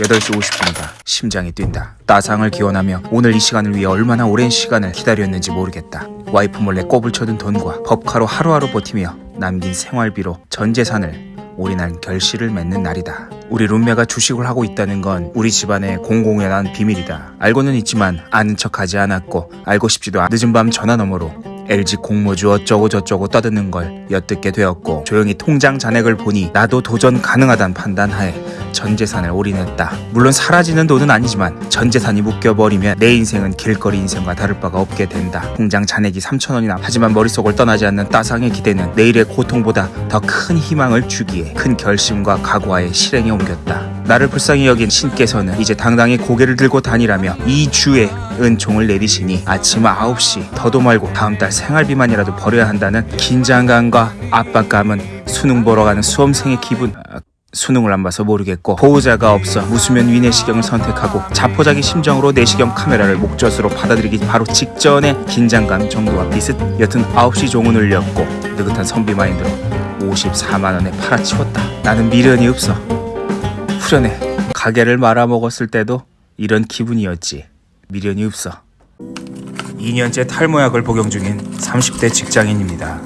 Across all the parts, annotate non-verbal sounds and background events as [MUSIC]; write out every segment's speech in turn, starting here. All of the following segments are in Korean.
8시 50분이다. 심장이 뛴다. 따상을 기원하며 오늘 이 시간을 위해 얼마나 오랜 시간을 기다렸는지 모르겠다. 와이프 몰래 꼽을 쳐둔 돈과 법카로 하루하루 버티며 남긴 생활비로 전 재산을 올인한 결실을 맺는 날이다. 우리 룸메가 주식을 하고 있다는 건 우리 집안의 공공연한 비밀이다. 알고는 있지만 아는 척하지 않았고 알고 싶지도 않. 늦은 밤 전화 너머로 LG 공모주 어쩌고 저쩌고 떠드는 걸 엿듣게 되었고 조용히 통장 잔액을 보니 나도 도전 가능하단 판단하에 전 재산을 올인했다. 물론 사라지는 돈은 아니지만 전 재산이 묶여버리면 내 인생은 길거리 인생과 다를 바가 없게 된다. 통장 잔액이 3천 원이나 하지만 머릿속을 떠나지 않는 따상의 기대는 내일의 고통보다 더 큰 희망을 주기에 큰 결심과 각오하에 실행에 옮겼다. 나를 불쌍히 여긴 신께서는 이제 당당히 고개를 들고 다니라며 이 주에 은총을 내리시니 아침 9시 더도 말고 다음 달 생활비만이라도 벌여야 한다는 긴장감과 압박감은 수능 보러 가는 수험생의 기분. 아, 수능을 안 봐서 모르겠고 보호자가 없어 무수면 위내시경을 선택하고 자포자기 심정으로 내시경 카메라를 목젖으로 받아들이기 바로 직전의 긴장감 정도와 비슷. 여튼 9시 종은 울렸고 느긋한 선비 마인드로 54만 원에 팔아치웠다. 나는 미련이 없어 후련해 가게를 말아먹었을 때도 이런 기분이었지 미련이 없어 2년째 탈모약을 복용 중인 30대 직장인입니다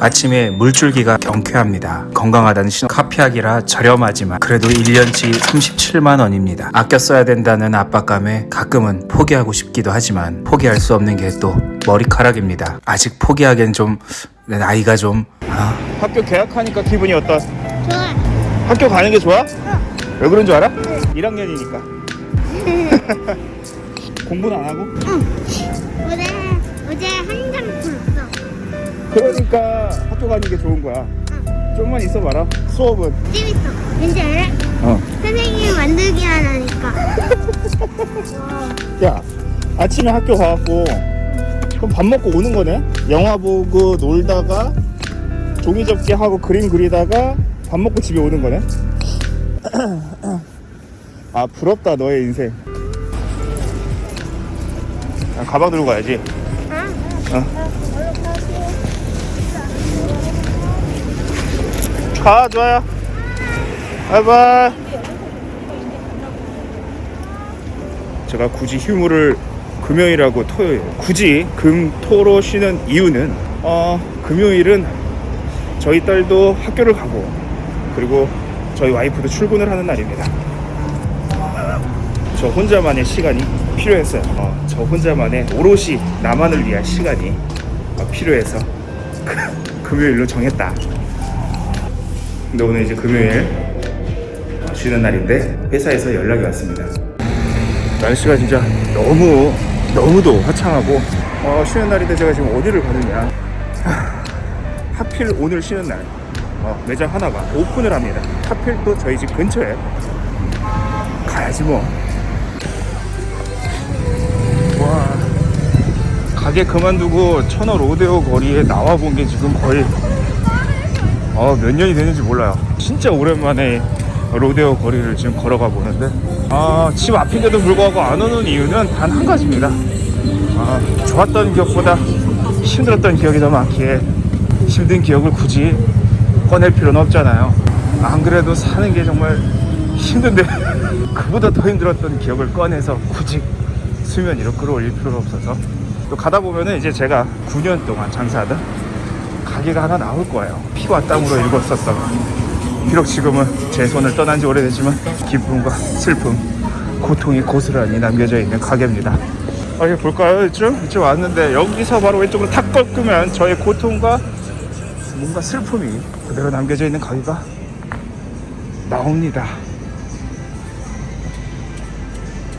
아침에 물줄기가 경쾌합니다. 건강하다는 신호 카피약이라 저렴하지만 그래도 1년치 37만 원입니다. 아껴 써야 된다는 압박감에 가끔은 포기하고 싶기도 하지만 포기할 수 없는 게 또 머리카락입니다. 아직 포기하기엔 좀 나이가 좀 아. 학교 개학하니까 기분이 어떠? 좋아. 학교 가는 게 좋아? 왜 그런 줄 알아? 1학년이니까 [LAUGHS] 공부는 안 하고? 어제 어제 한 장 풀었어. 그러니까 학교 가는 게 좋은 거야 좀만 있어봐라 수업은 재밌어. 왠지 알아? 어. 선생님 만들기 하나니까. 야 아침에 학교 가갖고 그럼 밥 먹고 오는 거네? 영화 보고 놀다가 종이 접기 하고 그림 그리다가 밥 먹고 집에 오는 거네? 아 부럽다 너의 인생 아, 가방 들고 가야지 어. 가 좋아요 바이바이 제가 굳이 휴무를 금요일하고 토요일 굳이 금, 토로 쉬는 이유는 어, 금요일은 저희 딸도 학교를 가고 그리고 저희 와이프도 출근을 하는 날입니다. 저 혼자만의 시간이 필요했어요. 어, 저 혼자만의 오롯이 나만을 위한 시간이 어, 필요해서 그, [LAUGHS] 금요일로 정했다. 근데 오늘 이제 금요일 쉬는 날인데 회사에서 연락이 왔습니다. 날씨가 진짜 너무 너무도 화창하고 어, 쉬는 날인데 제가 지금 어디를 가느냐. 하, 하필 오늘 쉬는 날 어, 매장 하나가 오픈을 합니다. 하필 또 저희 집 근처에. 가야지 뭐. 와, 가게 그만두고 천원 로데오 거리에 나와 본 게 지금 거의 어, 몇 년이 됐는지 몰라요. 진짜 오랜만에 로데오 거리를 지금 걸어가 보는데. 아, 집 앞인데도 불구하고 안 오는 이유는 단 한 가지입니다. 아, 좋았던 기억보다 힘들었던 기억이 더 많기에 힘든 기억을 굳이 꺼낼 필요는 없잖아요. 안 그래도 사는 게 정말 힘든데 [LAUGHS] 그보다 더 힘들었던 기억을 꺼내서 굳이 수면 위로 끌어올릴 필요는 없어서. 또 가다 보면은 이제 제가 9년 동안 장사하던 가게가 하나 나올 거예요. 피와 땀으로 일궜었던. 비록 지금은 제 손을 떠난 지 오래됐지만 기쁨과 슬픔 고통이 고스란히 남겨져 있는 가게입니다. 아, 이거 볼까요? 이쪽? 이쪽 왔는데 여기서 바로 왼쪽으로 탁 꺾으면 저의 고통과 뭔가 슬픔이 그대로 남겨져 있는 가게가 나옵니다.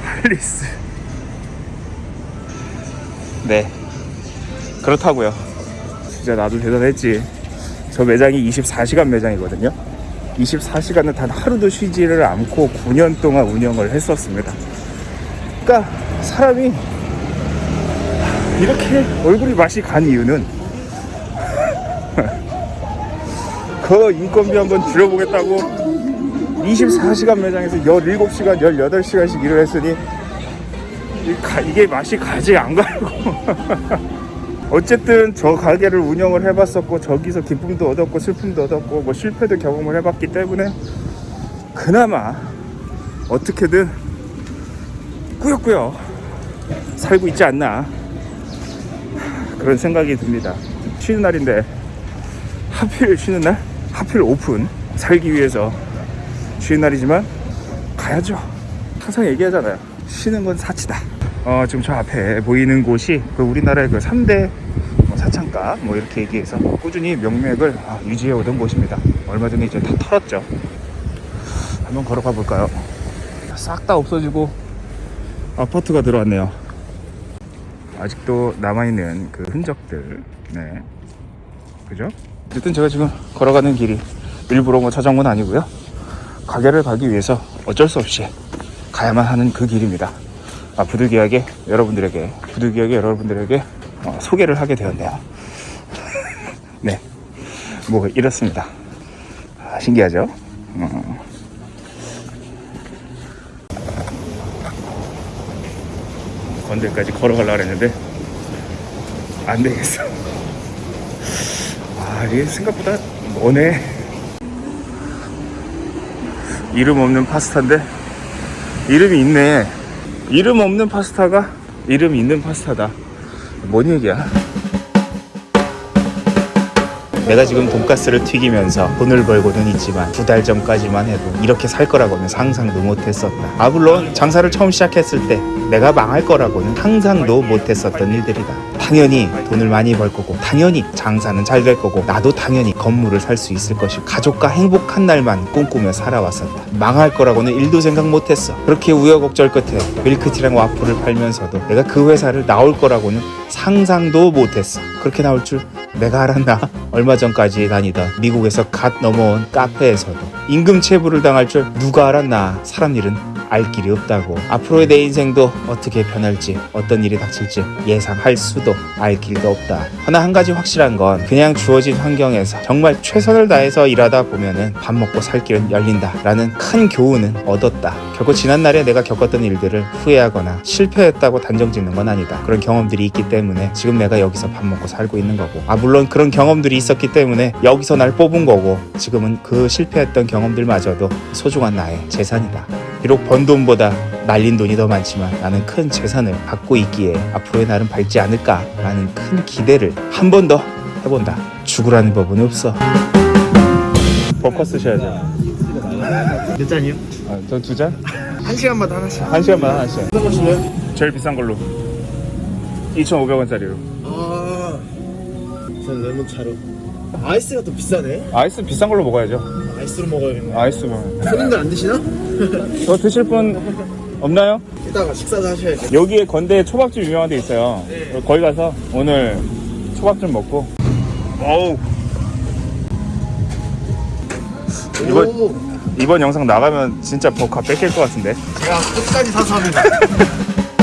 할리스. 네. 그렇다고요. 진짜 나도 대단했지. 저 매장이 24시간 매장이거든요. 24시간을 단 하루도 쉬지를 않고 9년 동안 운영을 했었습니다. 그러니까 사람이 이렇게 얼굴이 맛이 간 이유는 그 인건비 한번 줄여보겠다고 24시간 매장에서 17시간, 18시간씩 일을 했으니 이게 맛이 가지 안 가고 [LAUGHS] 어쨌든 저 가게를 운영을 해봤었고 저기서 기쁨도 얻었고 슬픔도 얻었고 뭐 실패도 경험을 해봤기 때문에 그나마 어떻게든 꾸역꾸역 살고 있지 않나 그런 생각이 듭니다. 쉬는 날인데 하필 쉬는 날 하필 오픈 살기 위해서 쉬는 날이지만 가야죠. 항상 얘기하잖아요. 쉬는 건 사치다. 어, 지금 저 앞에 보이는 곳이 그 우리나라의 그 3대 뭐 사창가 뭐 이렇게 얘기해서 꾸준히 명맥을 아, 유지해 오던 곳입니다. 얼마 전에 이제 다 털었죠. 한번 걸어가 볼까요? 싹 다 없어지고 아파트가 들어왔네요. 아직도 남아있는 그 흔적들, 네. 그죠? 어쨌든 제가 지금 걸어가는 길이 일부러 뭐 찾아온 건 아니고요. 가게를 가기 위해서 어쩔 수 없이 가야만 하는 그 길입니다. 아, 부득이하게 여러분들에게, 부득이하게 여러분들에게 어, 소개를 하게 되었네요. [LAUGHS] 네. 뭐, 이렇습니다. 아, 신기하죠? 어. 건들까지 걸어가려고 했는데, 안 되겠어. 아, 이게 생각보다 머네. 이름 없는 파스타인데, 이름이 있네. 이름 없는 파스타가 이름 있는 파스타다. 뭔 얘기야? 내가 지금 돈가스를 튀기면서 돈을 벌고는 있지만 두 달 전까지만 해도 이렇게 살 거라고는 상상도 못했었다. 아 물론 장사를 처음 시작했을 때 내가 망할 거라고는 상상도 못했었던 일들이다. 당연히 돈을 많이 벌 거고 당연히 장사는 잘 될 거고 나도 당연히 건물을 살 수 있을 것이고 가족과 행복한 날만 꿈꾸며 살아왔었다. 망할 거라고는 일도 생각 못했어. 그렇게 우여곡절 끝에 밀크티랑 와플을 팔면서도 내가 그 회사를 나올 거라고는 상상도 못했어. 그렇게 나올 줄 내가 알았나? [LAUGHS] 얼마 전까지 다니던 미국에서 갓 넘어온 카페에서도 임금 체불을 당할 줄 누가 알았나? 사람 일은 알 길이 없다고. 앞으로의 내 인생도 어떻게 변할지, 어떤 일이 닥칠지 예상할 수도 알 길도 없다. 하나 한 가지 확실한 건 그냥 주어진 환경에서 정말 최선을 다해서 일하다 보면은 밥 먹고 살 길은 열린다 라는 큰 교훈은 얻었다. 결코 지난날에 내가 겪었던 일들을 후회하거나 실패했다고 단정 짓는 건 아니다. 그런 경험들이 있기 때문에 지금 내가 여기서 밥 먹고 살고 있는 거고. 아 물론 그런 경험들이 있었기 때문에 여기서 날 뽑은 거고 지금은 그 실패했던 경험들마저도 소중한 나의 재산이다. 비록 번 돈보다 날린 돈이 더 많지만 나는 큰 재산을 갖고 있기에 앞으로의 날은 밝지 않을까라는 큰 기대를 한 번 더 해본다. 죽으라는 법은 없어. 버커 쓰셔야죠. 몇 잔이요? 아, 저두 잔? 한 시간마다 하나씩. 한 시간만 하나씩. 어떤 거 싫어요? 제일 비싼 걸로. 2,500원짜리로. 아, 전 레몬차로. 아이스가 더 비싸네. 아이스 비싼 걸로 먹어야죠. 아이스로 먹어야겠네. 아이스 뭐. 손님들 안 드시나? 저 드실 분 없나요? 이따가 식사도 하셔야죠. 여기에 건대 초밥집 유명한 데 있어요. 거기 가서 오늘 초밥 좀 먹고. 어우. 이번, 오, 이번 영상 나가면 진짜 버카 뺏길 것 같은데. 제가 끝까지 사서 합니다. [LAUGHS]